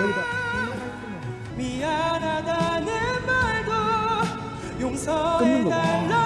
여기다. 미안하다는 말도 끊는 용서해달란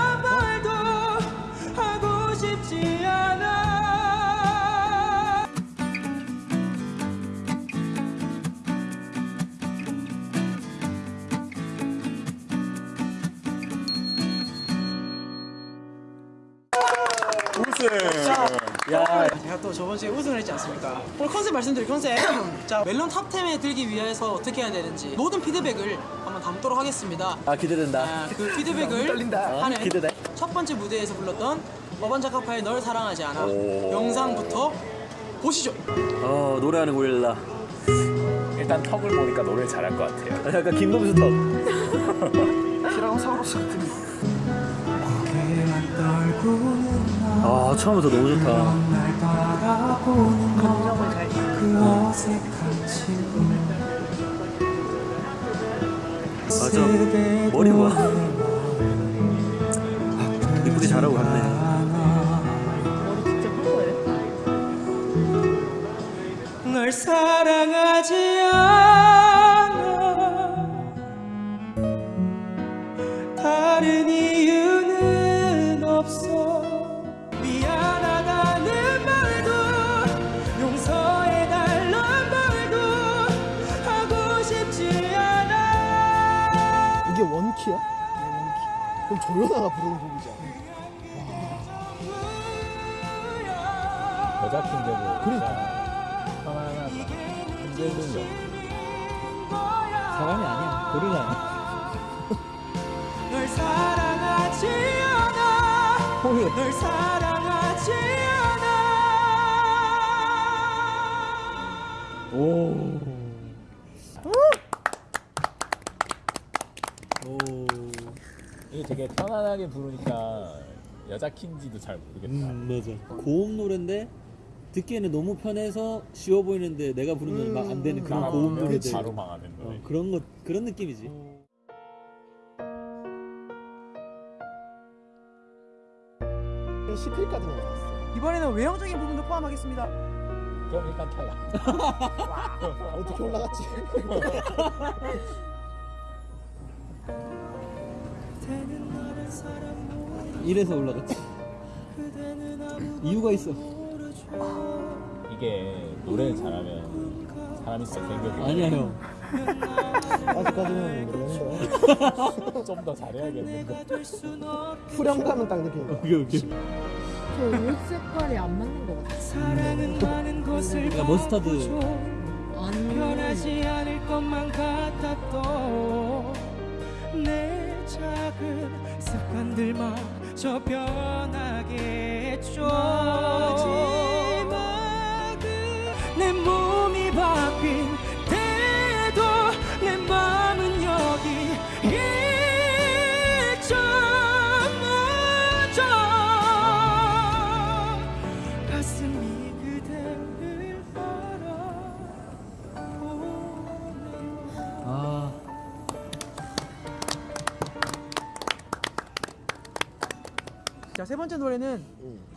저번 주에 우승을 했지 않습니까? 오늘 컨셉 말씀드릴 컨셉 자 멜론 top 10에 들기 위해서 어떻게 해야 되는지 모든 피드백을 한번 담도록 하겠습니다 아 기대된다. 아, 그 피드백을 떨린다. 하는 기대돼. 첫 번째 무대에서 불렀던 어반자카파의 널 사랑하지 않아 오. 영상부터 보시죠 어 노래하는 고릴라. 일단 턱을 보니까 노래 잘할 것 같아요. 약간 김범수 턱. 티라노사우루스 같은 아 처음부터 너무 좋다. 맞아. 머리 봐. 이쁘게 잘하고 갔네. 널 사랑하지 그럼 조연아가 부르는 곡이지 여자 킹데도 그러니까. 편안하다. 흔들리죠. 사람이 아니야. 고릴라야. 널 사랑하지 않아 널 사랑하지 않아 오. 되게 편안하게 부르니까 여자 킹지도 잘 모르겠다. 음 맞아. 고음 노래인데 듣기에는 너무 편해서 쉬워 보이는데 내가 부르면 막 안 되는 그런 고음 노래들. 바로 망하는 노래. 어, 그런 것 그런 느낌이지. 시크릿까지 나왔어 이번에는 외형적인 부분도 포함하겠습니다 그럼 일단 탈락. 어떻게 올라갔지? 이래서 올라갔지. 이유가 있어. 이게 노래를 잘하면 사람이 진짜. 아니야 형. 아직까지는 좀더 잘해야겠는데. 후렴감은 딱 느끼는 오케이 오케이. 저옷 색깔이 안 맞는 것 같아. 사랑은 많은 것을 야, 머스타드. 아니. 변하지 않을 것만 같았던 내 작은 습관들마 저 변하게 했죠 자 세 번째 노래는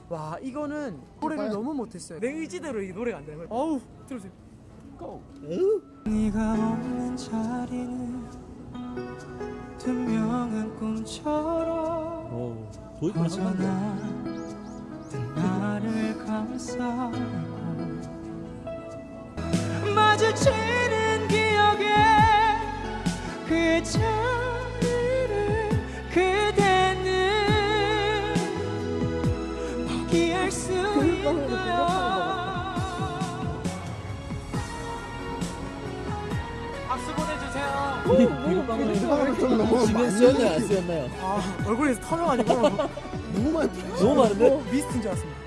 와 이거는 노래를. 너무 못했어요. 내 의지대로 이 노래가 안 되는 거예요 어우. 들으세요. 고 네가 없는 자리는 투명한 꿈처럼 어. 허전한 나를 감싸 너무 집에 많이 쓰였나요 안 쓰였나요? 아 얼굴에서 터져가지고 너무 많이 너무 많은데? 미스트인 줄 알았습니다.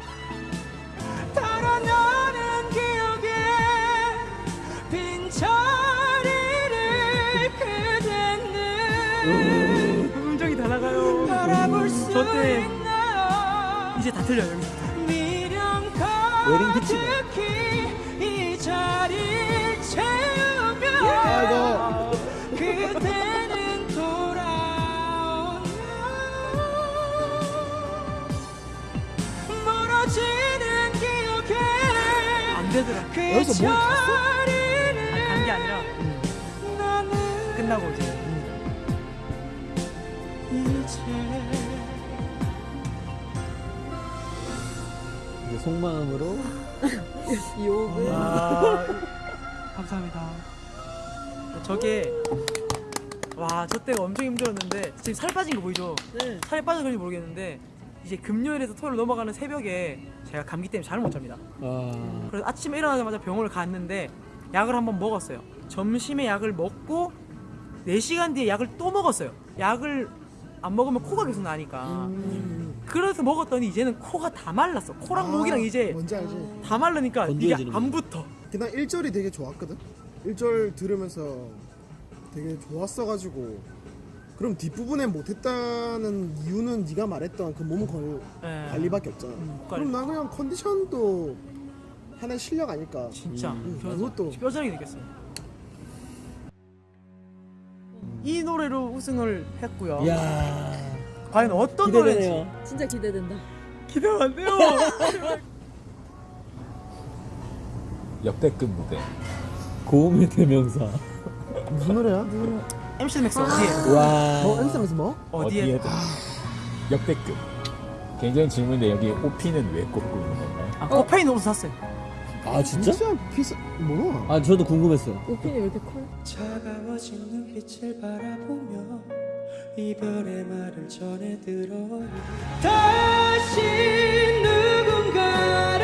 달아나는 기억에 빈 자리를 그대는 음정이 다 나가요. 수 저때? 이제 다 틀려요 여기서. 미련 웨딩 피치네. 여기서 뭘 갔어? 아니 간게 아니라 하다가 끝나고 이제 이제 속마음으로 욕을. 아, 감사합니다. 저게 와 저 때가 엄청 힘들었는데 지금 살 빠진 거 보이죠? 네. 살이 빠져서 그런지 모르겠는데 이제 금요일에서 토요일 넘어가는 새벽에 제가 감기 때문에 잠을 못 잡니다. 아 그래서 아침에 일어나자마자 병원을 갔는데 약을 한번 먹었어요. 점심에 약을 먹고 4시간 뒤에 약을 또 먹었어요. 약을 안 먹으면 코가 계속 나니까. 그래서 먹었더니 이제는 코가 다 말랐어. 코랑 아, 목이랑 이제 뭔지 알지? 다 말르니까 이게 안 붙어. 그날 1절이 되게 좋았거든? 1절 들으면서 되게 좋았어가지고 그럼 뒷부분에 못했다는 이유는 네가 말했던 그몸 걸- 예. 관리밖에 없잖아 음, 그럼 나 그냥 컨디션도 하나의 실력 아닐까 진짜 음, 저는 그것도 뼈저리게 느꼈어요. 이 노래로 우승을 했고요. 이야 과연 어떤 노래인지 기대되네요 진짜 기대된다. 기대가 안 돼요. 역대급 무대. 고음의 대명사 무슨 노래야? MC 맥스 어디에? 와뭐 엠스에서 뭐? 어디에? 어디에든 역대급. 개인적인 질문인데 여기 오피는 왜 꼽고 있는 건가요? 아, 코페인 옷 샀어요. 아 진짜? 진짜 비싸 뭐야? 아 저도 궁금했어요 오핀이 왜 이렇게 커? 차가워진 눈빛을 바라보며 이별의 말을 전해 들어요 다시 누군가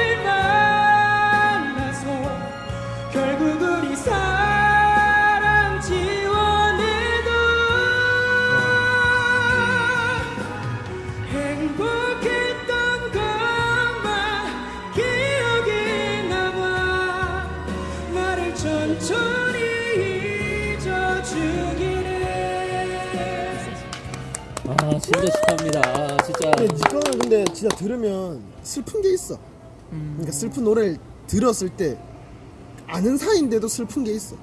거는 근데 진짜 들으면 슬픈 게 있어. 그러니까 슬픈 노래를 들었을 때 아는 사이인데도 슬픈 게 있어.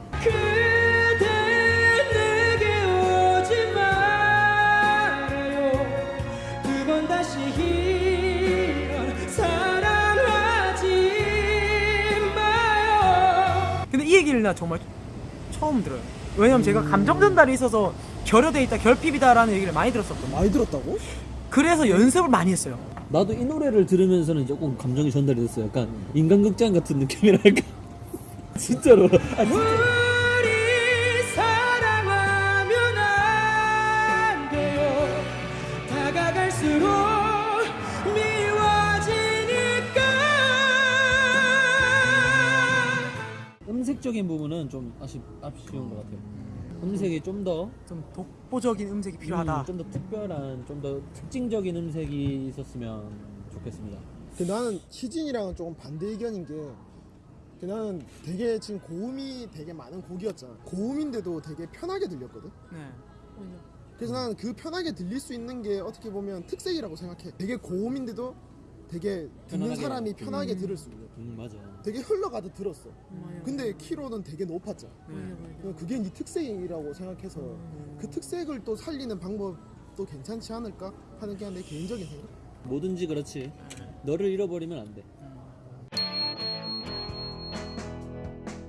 근데 이 얘기를 나 정말 처음 들어요. 왜냐면 제가 감정 전달이 있어서 결여돼 있다 결핍이다 라는 얘기를 많이 들었었거든요. 많이 들었다고? 그래서 연습을 많이 했어요. 나도 이 노래를 들으면서는 조금 감정이 전달이 됐어요. 약간 인간극장 같은 느낌이랄까. 진짜로. 아, 진짜. 우리 사랑하면 안 돼요. 다가갈수록 미워지니까. 음색적인 부분은 좀 아쉽, 아쉬운 것 같아요 음색이 좀 더 좀 독보적인 음색이 필요하다. 좀 더 특별한 좀 더 특징적인 음색이 있었으면 좋겠습니다. 근데 나는 희진이랑은 조금 반대 의견인 게그 나는 되게 지금 고음이 되게 많은 곡이었잖아. 고음인데도 되게 편하게 들렸거든? 네. 그래서 나는 그 편하게 들릴 수 있는 게 어떻게 보면 특색이라고 생각해. 되게 고음인데도 되게 듣는 편안하게. 사람이 편하게 들을 수 있는. 음 맞아. 되게 흘러가듯 들었어. 맞아. 근데 키로는 되게 높았잖아 네. 그냥 그게 네 특색이라고 생각해서 그 특색을 또 살리는 방법도 괜찮지 않을까 하는 게 내 개인적인 생각? 뭐든지 그렇지. 너를 잃어버리면 안돼.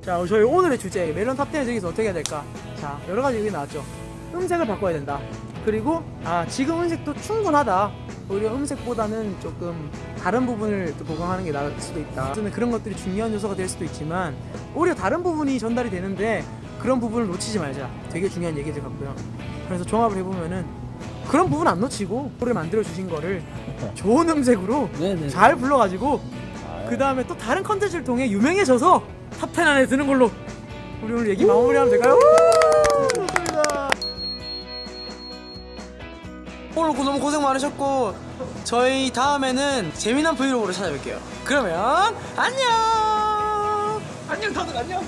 자 저희 오늘의 주제 멜론 탑10을 저기서 어떻게 해야 될까? 자 여러 가지 얘기 나왔죠. 음색을 바꿔야 된다. 그리고 아 지금 음색도 충분하다 오히려 음색보다는 조금 다른 부분을 또 보강하는 게 나을 수도 있다. 저는 그런 것들이 중요한 요소가 될 수도 있지만 오히려 다른 부분이 전달이 되는데 그런 부분을 놓치지 말자. 되게 중요한 얘기들 같고요. 그래서 종합을 해보면은 그런 부분 안 놓치고 노래 만들어 주신 거를 좋은 음색으로 네네 잘 불러가지고 그 다음에 또 다른 컨텐츠를 통해 유명해져서 top 10 안에 드는 걸로 우리 오늘 얘기 마무리하면 될까요? 오늘 너무 고생 많으셨고 저희 다음에는 재미난 브이로그로 찾아뵐게요. 그러면 안녕. 안녕 다들 안녕.